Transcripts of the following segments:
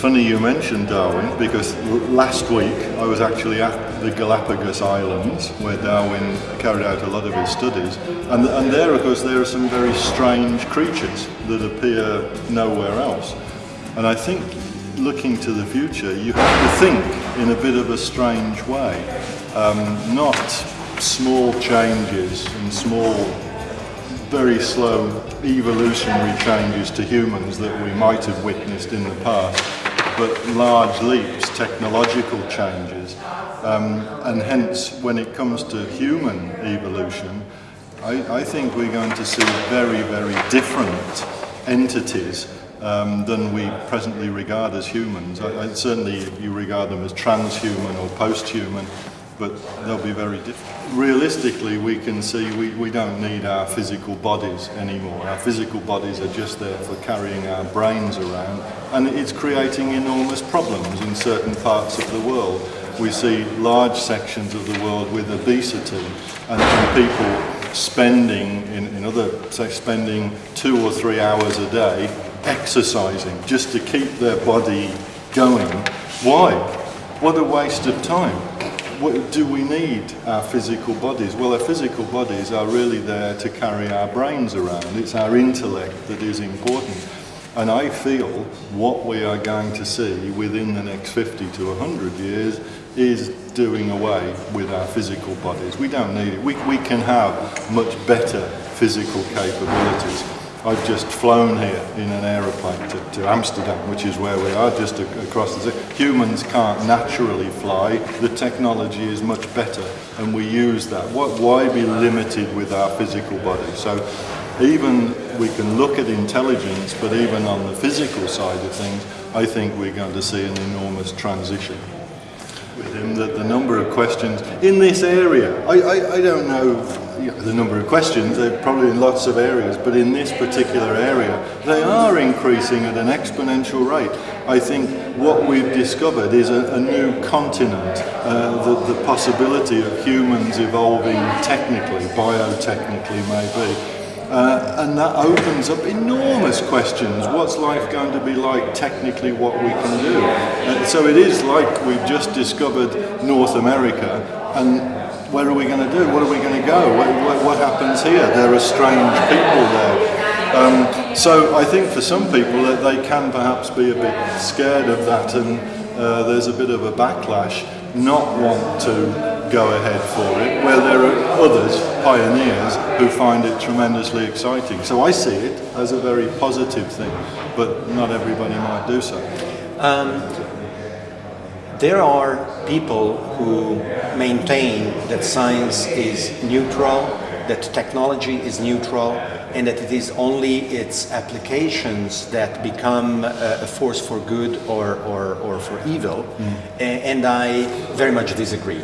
funny you mentioned Darwin because last week I was actually at the Galapagos Islands where Darwin carried out a lot of his studies. And, and there of course there are some very strange creatures that appear nowhere else. And I think looking to the future you have to think in a bit of a strange way. Um, not small changes and small very slow evolutionary changes to humans that we might have witnessed in the past, but large leaps, technological changes. Um, and hence, when it comes to human evolution, I, I, think we're going to see very, very different entities um, than we presently regard as humans. I, I, certainly, you regard them as transhuman or post-human, but they'll be very different. Realistically, we can see we, we don't need our physical bodies anymore. Our physical bodies are just there for carrying our brains around, and it's creating enormous problems in certain parts of the world. We see large sections of the world with obesity and, people spending, in, in other, say, spending two or three hours a day exercising just to keep their body going. Why? What a waste of time do we need our physical bodies? Well, our physical bodies are really there to carry our brains around. It's our intellect that is important. And I feel what we are going to see within the next 50 to 100 years is doing away with our physical bodies. We don't need it. We, we can have much better physical capabilities. I've just flown here in an aeroplane to, to Amsterdam, which is where we are, just across the sea. Humans can't naturally fly. The technology is much better, and we use that. What, why be limited with our physical body? So even we can look at intelligence, but even on the physical side of things, I think we're going to see an enormous transition with him that the number of questions in this area, I, I, I don't know the number of questions, they're probably in lots of areas, but in this particular area, they are increasing at an exponential rate. I think what we've discovered is a, a new continent, uh, the, the possibility of humans evolving technically, biotechnically maybe, uh, and that opens up enormous questions. What's life going to be like technically what we can do? Uh, so it is like we've just discovered North America and where are we going to do? What are we going to go? What, what, what, happens here? There are strange people there. Um, so I think for some people that they can perhaps be a bit scared of that and uh, there's a bit of a backlash, not want to go ahead for it, where there are others, pioneers, who find it tremendously exciting. So I see it as a very positive thing, but not everybody might do so. Um, there are people who maintain that science is neutral, that technology is neutral, and that it is only its applications that become a force for good or, or, or for evil. Mm. And I very much disagree.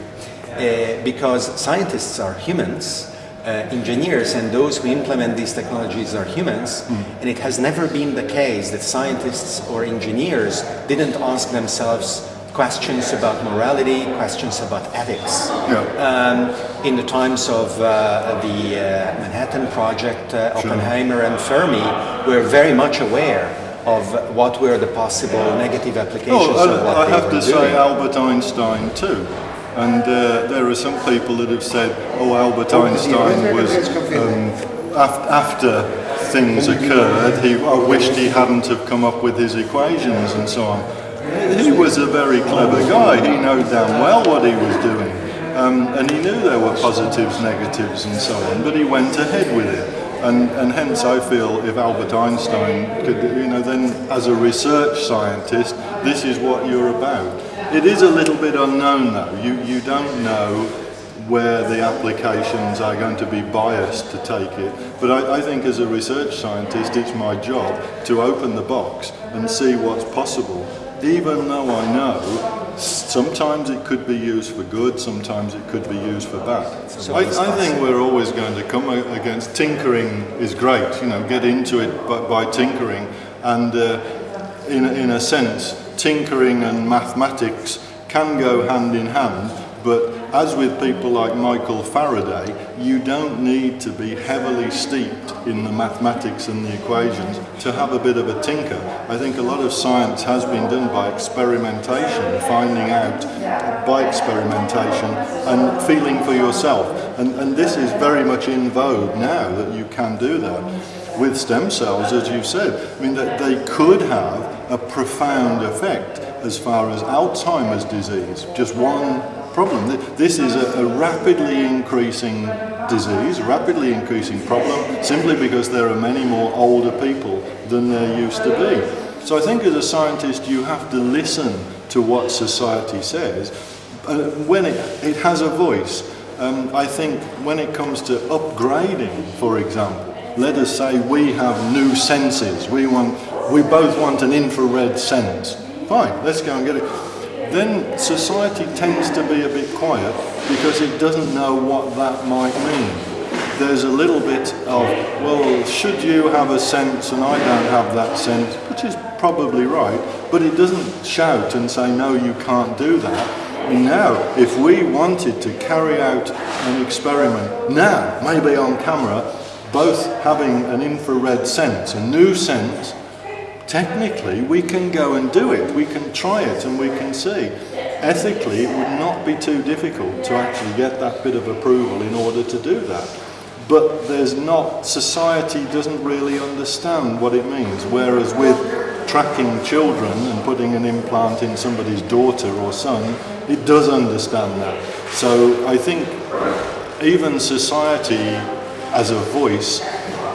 Uh, because scientists are humans, uh, engineers and those who implement these technologies are humans, mm. and it has never been the case that scientists or engineers didn't ask themselves questions about morality, questions about ethics. Yeah. Um, in the times of uh, the uh, Manhattan Project, uh, Oppenheimer and Fermi were very much aware of what were the possible negative applications oh, of what I have to doing. say Albert Einstein too. And uh, there are some people that have said, oh, Albert Einstein was, um, af after things occurred, he I wished he hadn't have come up with his equations and so on he was a very clever guy. He knew damn well what he was doing. Um, and he knew there were positives, negatives and so on, but he went ahead with it. And, and hence I feel if Albert Einstein could, you know, then as a research scientist, this is what you're about. It is a little bit unknown though. You, you don't know where the applications are going to be biased to take it. But I, I, think as a research scientist, it's my job to open the box and see what's possible even though I know sometimes it could be used for good, sometimes it could be used for bad. So I, I, think we're always going to come against tinkering is great, you know, get into it by, by tinkering and uh, in, in a sense tinkering and mathematics can go hand in hand but as with people like Michael Faraday, you don't need to be heavily steeped in the mathematics and the equations to have a bit of a tinker. I think a lot of science has been done by experimentation, finding out by experimentation and feeling for yourself. And, and this is very much in vogue now that you can do that. With stem cells, as you said, I mean, that they could have a profound effect as far as Alzheimer's disease. Just one problem. This is a, a rapidly increasing disease, rapidly increasing problem, simply because there are many more older people than there used to be. So I think as a scientist you have to listen to what society says. Uh, when it, it has a voice, um, I think when it comes to upgrading, for example, let us say we have new senses. We want, we both want an infrared sense. Fine, let's go and get it. Then society tends to be a bit quiet because it doesn't know what that might mean. There's a little bit of, well, should you have a sense and I don't have that sense, which is probably right, but it doesn't shout and say, no, you can't do that. Now, if we wanted to carry out an experiment now, maybe on camera, both having an infrared sense, a new sense, technically we can go and do it. We can try it and we can see. Ethically, it would not be too difficult to actually get that bit of approval in order to do that. But there's not, society doesn't really understand what it means. Whereas with tracking children and putting an implant in somebody's daughter or son, it does understand that. So I think even society as a voice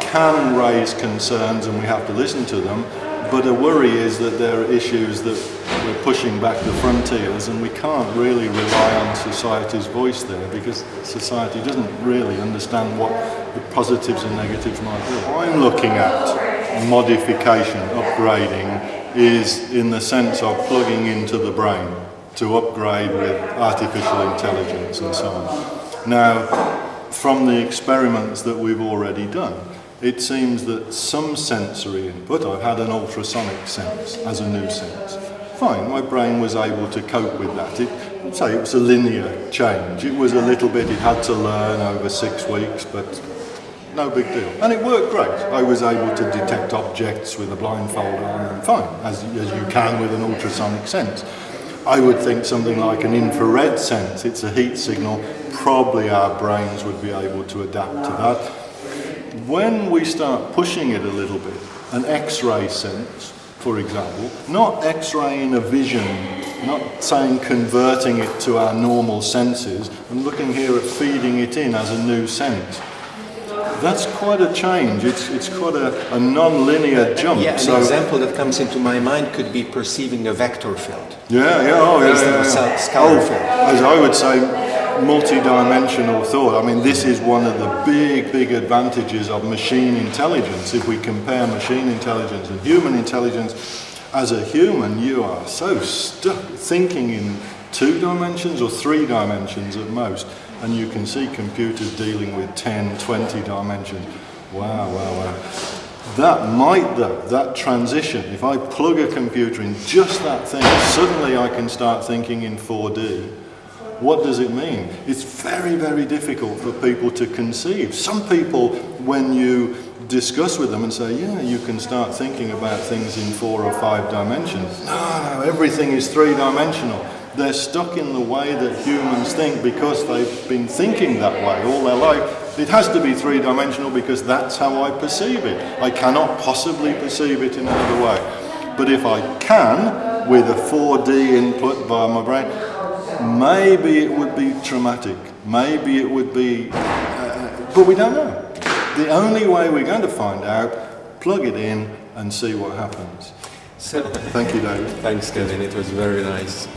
can raise concerns and we have to listen to them, but a worry is that there are issues that we're pushing back the frontiers and we can't really rely on society's voice there because society doesn't really understand what the positives and negatives might be. I'm looking at modification, upgrading, is in the sense of plugging into the brain to upgrade with artificial intelligence and so on. Now, from the experiments that we've already done, it seems that some sensory input, I've had an ultrasonic sense as a new sense. Fine, my brain was able to cope with that. It, say it was a linear change. It was a little bit, it had to learn over six weeks, but no big deal. And it worked great. I was able to detect objects with a blindfold on and fine, as, as you can with an ultrasonic sense. I would think something like an infrared sense, it's a heat signal, probably our brains would be able to adapt to that. When we start pushing it a little bit, an X-ray sense, for example, not X-ray in a vision, not saying converting it to our normal senses, and looking here at feeding it in as a new sense that's quite a change. It's, it's quite a, a non-linear jump. Yeah, an so, example that comes into my mind could be perceiving a vector field. Yeah, yeah, oh, yeah, yeah, yeah. Scalar oh, field. As I would say, multi-dimensional thought. I mean, this is one of the big, big advantages of machine intelligence. If we compare machine intelligence and human intelligence, as a human, you are so stuck thinking in two dimensions or three dimensions at most and you can see computers dealing with 10, 20 dimensions. Wow, wow, wow. That might though, that transition, if I plug a computer in just that thing, suddenly I can start thinking in 4D. What does it mean? It's very, very difficult for people to conceive. Some people, when you discuss with them and say, yeah, you can start thinking about things in four or five dimensions. No, no, everything is three dimensional they're stuck in the way that humans think because they've been thinking that way all their life. It has to be three-dimensional because that's how I perceive it. I cannot possibly perceive it in another way. But if I can, with a 4D input via my brain, maybe it would be traumatic. Maybe it would be, uh, but we don't know. The only way we're going to find out, plug it in and see what happens. So, Thank you, David. Thanks, Kevin. It was very nice.